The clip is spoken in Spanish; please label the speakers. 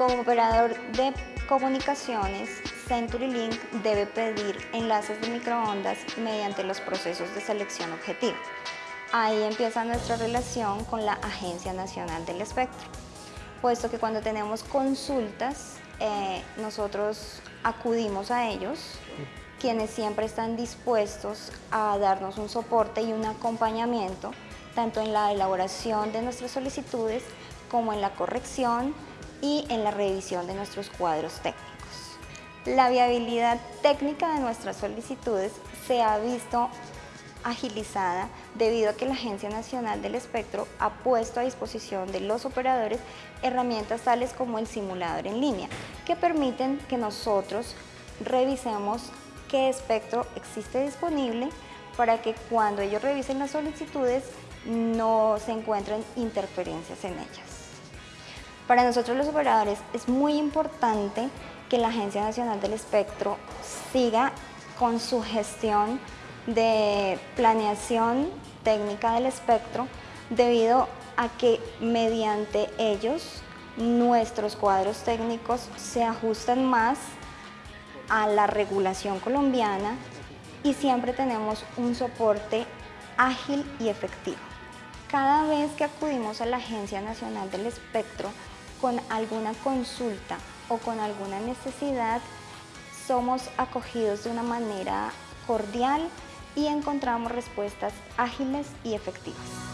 Speaker 1: Como operador de comunicaciones, CenturyLink debe pedir enlaces de microondas mediante los procesos de selección objetiva. Ahí empieza nuestra relación con la Agencia Nacional del Espectro, puesto que cuando tenemos consultas, eh, nosotros acudimos a ellos, quienes siempre están dispuestos a darnos un soporte y un acompañamiento, tanto en la elaboración de nuestras solicitudes como en la corrección y en la revisión de nuestros cuadros técnicos. La viabilidad técnica de nuestras solicitudes se ha visto agilizada debido a que la Agencia Nacional del Espectro ha puesto a disposición de los operadores herramientas tales como el simulador en línea, que permiten que nosotros revisemos qué espectro existe disponible para que cuando ellos revisen las solicitudes no se encuentren interferencias en ellas. Para nosotros los operadores es muy importante que la Agencia Nacional del Espectro siga con su gestión de planeación técnica del espectro debido a que mediante ellos nuestros cuadros técnicos se ajustan más a la regulación colombiana y siempre tenemos un soporte ágil y efectivo. Cada vez que acudimos a la Agencia Nacional del Espectro con alguna consulta o con alguna necesidad, somos acogidos de una manera cordial y encontramos respuestas ágiles y efectivas.